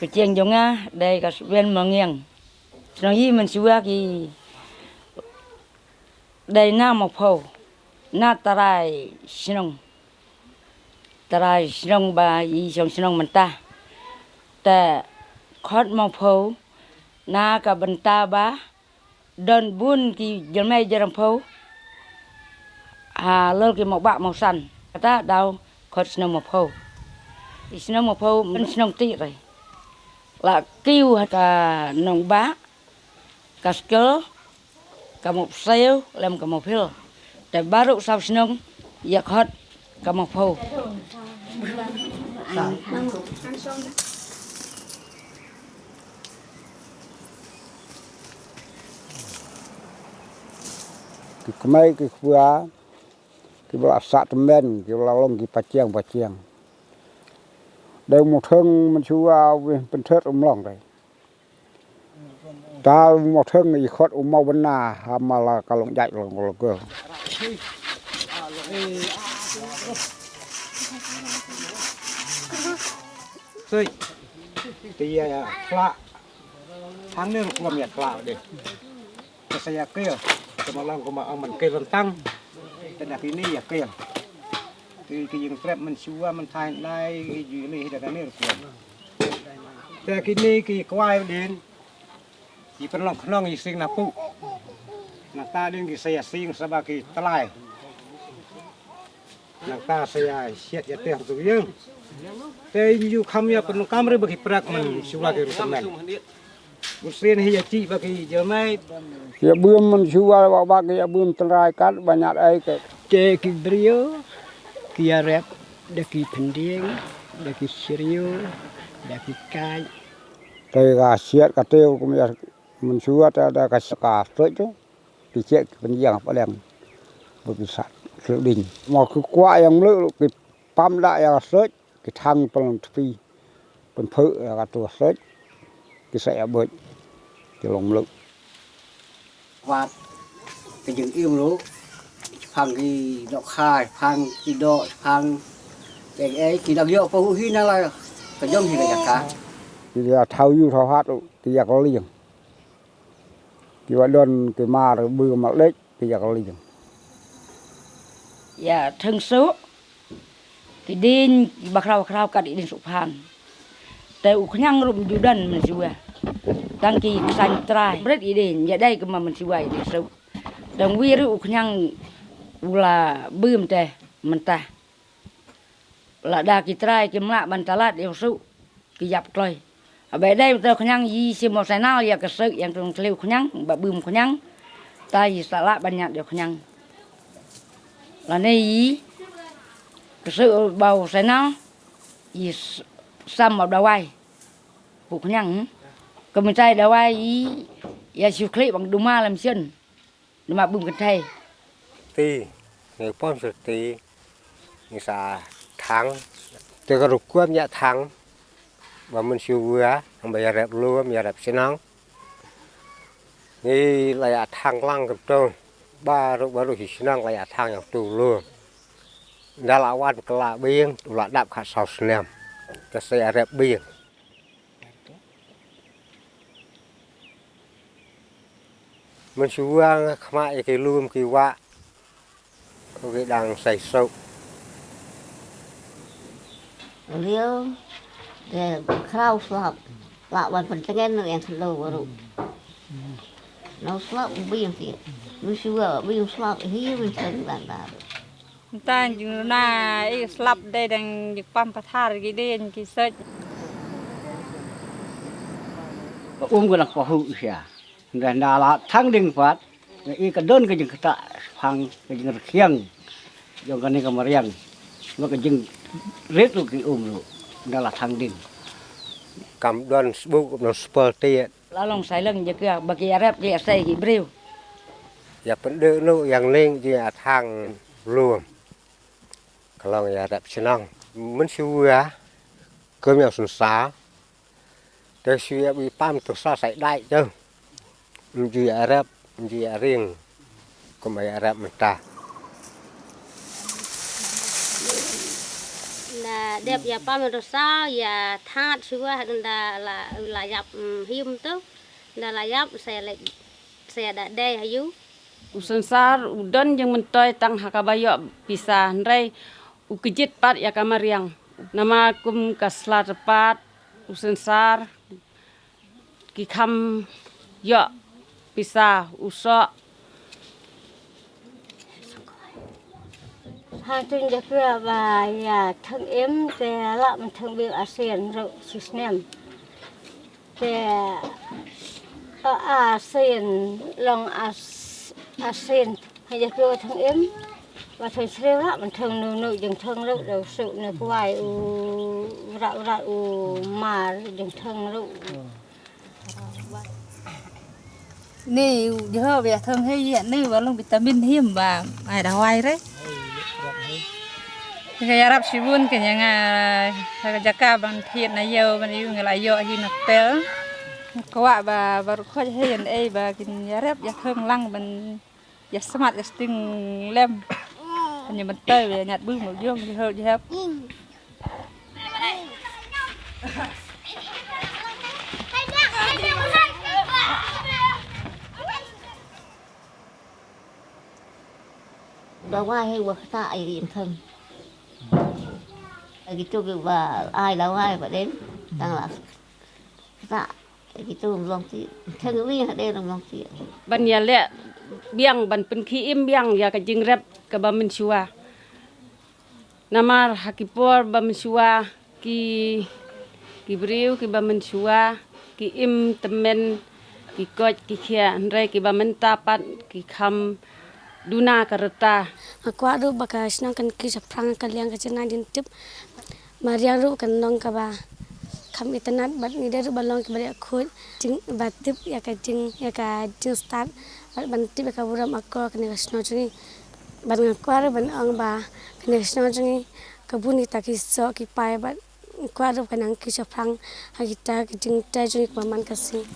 cái chiên giống á đây cái bên mà nghiêng nó gì mình xưa cái đây na một phô na tarai sinong tarai sinong ba y song sinong mình ta ta khót một phô na cả bên ta ba đơn buôn kì dân mê dân phố à lơ kì một bạc màu xanh ta đau khót sinong một phô sinong một phố mình sinong tị rồi. Là kêu cả nông bá, cả sơ cả một xeo, làm cả một phiêu. Để baru sau nông, giặc hết cả một phô cái mấy cái khua cái là sát men cái là long cái bạch chiang bạch chiang đều một thương mình chú bên thớt ông lòng đấy ta một thương người khót ông mau bên nà mà là cả lòng dạy lòng lòng cơ rồi thì là tháng nữa cũng làm nhật lạ để cái xe kia. Kemalang kemaang man ke rentang. Tenak ini ya kian. Kini yang trap man sua man thai lai ki ju ni da kan ni rupiah. Te ki ni ki kwai den. Ki perlong khlong i sing na saya sing saba telai. Na saya siat ya teh tu yang. Te yu kam ya perlong kam bagi prak man di ki. Musrin hiya chi ba ki jamai. Ya bum man suwa ba ba ki ya bum tenrai kat banyak ai ke. Ke ki brio ki ya rep da ki pending da ki serio da ki kai. Kai ga siat ka teu kum ya man suwa ta da ka ska to tu. Ki che penjang paleng. Bu pisat lu ding. Mo ku kwa yang lu pam da ya search ki thang paleng tpi. Pen phự là cả tua search cái xe bệnh cái lòng lực và cái những yêu lũ phang cái đọ khai phang cái độ, phang cái ấy cái đặc hiệu phụ hi nó là cái thì gì cả cả? Thì là thâu yêu thâu hát thì giờ nó liền thì vậy đơn cái ma rồi bư mà đấy thì giờ nó liền dạ thân số. Thì đi bạc rau bạc rau cả đi đến sụp hàng แต่อุคยังรุมอยู่ดันมันสิว่าตั้งกี่สันตรายเร็ดอีเดนอย่าได้ก็มามันสิว่าอีสุดังวีรุอุคยังอุลาบืมแต่มันตาละดากิตรายกิมละบันตลาดเดียวสุกิยับกลอยเอาไปได้ตัวขยังยี่สิบโมไซนาเรียกกระซึกอย่างตรงเทลวขยังบะบืมขยังตายสาระบัญญัติเดียวขยังละในยี่กระซึกเบาไซนายี่ xăm vào đầu ai phụ nhằng ก็ mình trai đầu ai ý ya siêu khli bằng đúng ma làm chân đúng mà bùng cái thầy tì người pon sực tì người xà thắng tôi có rục quét nhã thắng và mình siêu vừa không bây giờ đẹp luôn bây giờ đẹp xin nắng นี่ระยะทางล่างกับตรงบ้ารุบารุหิชนังระยะทางอย่างตูลูดาราวันกลาเบียงตุลาดับขาดสาวสเนม ប្រទេសអារ៉ាបៀមិនជួងខ្មាក់គេលួមគេវាក់គេដាំងសៃសុករាវតែក្រៅស្លាប់ឡាក់បានប៉ុន្តែនៅយ៉ាងធ្លោរូបនៅស្លាប់បៀងទៀតមិនជួបៀងស្លាប់ហៀមិនចឹងបានដែរ tan jung na i slap dai dang juk pam pathar gi den ki soj um guna ko hu sia. Dan na la thang ding pat i ka don ka jing kata phang ka jing khiang jong ka ni ka mariang ma ka jing ret lu ki um lu. Na la thang ding kam don bu no spol te la long sai lang je ka ba ki arab ya, je sai ki breu ya pendu nu yang ling je thang luang kalau ya rap senang mun suwa cơm nhau sùn xá tới suya bị pam tổ sa sải đại chứ gì à rap gì à riêng còn mấy à rap mình ta là đẹp và pam tổ sa và thát suya là là là dập hiếm tức là là dập xe lại xe đã đe hay dữ ឧស្សាហ៍ឧដិនយើងមិនតយតាំងហកបាយពិសានរៃ u kijit pat ya kamariang nama kum kasla tepat u sensar ki kam yo pisa usok hai tuần đã khuya và nhà thân em về lạm thân biểu ASEAN rồi xíu nem về ASEAN long ASEAN hai đã khuya thân em và thường xưa đó mình thường nữ nữ dừng thương lúc đầu sự nữ quay u rạo rạo u mà dừng thương lúc nì giờ về thương hay diện nì vào lòng vitamin hiếm và ai đã hoài đấy. Cái rap si bun, cái nhà cái jaka bằng thiện này yêu bằng yêu người lại yêu hi nắp té. Quá và và khó hay diện ấy và cái rap giờ thương lăng ban giờ smart giờ tinh lem anh như mình tơi về nhặt bưng một dương thì hơi chứ hết đó ngoài hay quật tại điểm thân? Cái chỗ và ai đâu ai và đến? Đang là dạ cái chỗ lòng thì thân cái vi ở đây là lòng thì bên nhà lẹ. biang ban penki im biang ya ka jingrep ke ba mensua. Namar hakipor ba shua ki ki briu ki ba mensua ki im temen ki kot ki kia andre ki ba mentapat ki kham duna aku adu baka senang kan ki saprang kan liang ka cina din tip. Mariang ru kan nong ka kam itenat bat ni deru balong ki bari aku jing bat tip ya kajing ya kajing start ar ban ti beka buram akko kene gasno jungi ban kwar ban ang ba kene gasno jungi kabuni taki so ki pai ban kwar ban ang ki chapang. Agita ki jing ta jungi kasi.